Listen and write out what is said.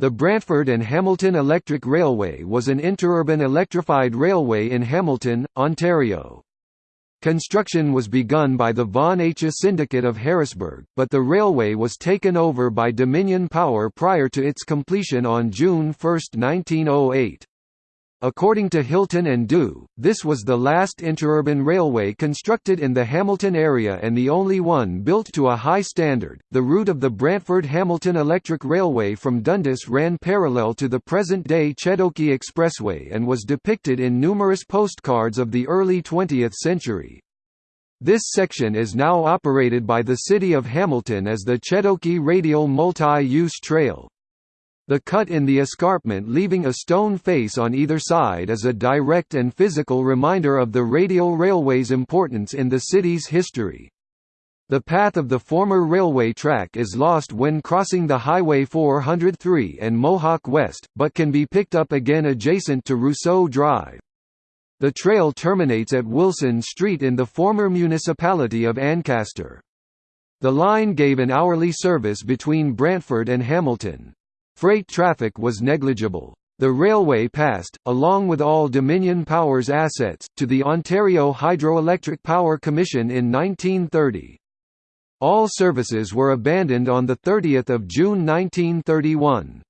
The Brantford and Hamilton Electric Railway was an interurban electrified railway in Hamilton, Ontario. Construction was begun by the Von Ache Syndicate of Harrisburg, but the railway was taken over by Dominion Power prior to its completion on June 1, 1908. According to Hilton and Due, this was the last interurban railway constructed in the Hamilton area and the only one built to a high standard. The route of the Brantford Hamilton Electric Railway from Dundas ran parallel to the present day Chedoke Expressway and was depicted in numerous postcards of the early 20th century. This section is now operated by the City of Hamilton as the Chedoke Radial Multi-Use Trail. The cut in the escarpment leaving a stone face on either side is a direct and physical reminder of the radial railway's importance in the city's history. The path of the former railway track is lost when crossing the Highway 403 and Mohawk West, but can be picked up again adjacent to Rousseau Drive. The trail terminates at Wilson Street in the former municipality of Ancaster. The line gave an hourly service between Brantford and Hamilton. Freight traffic was negligible. The railway passed, along with all Dominion Power's assets, to the Ontario Hydroelectric Power Commission in 1930. All services were abandoned on 30 June 1931.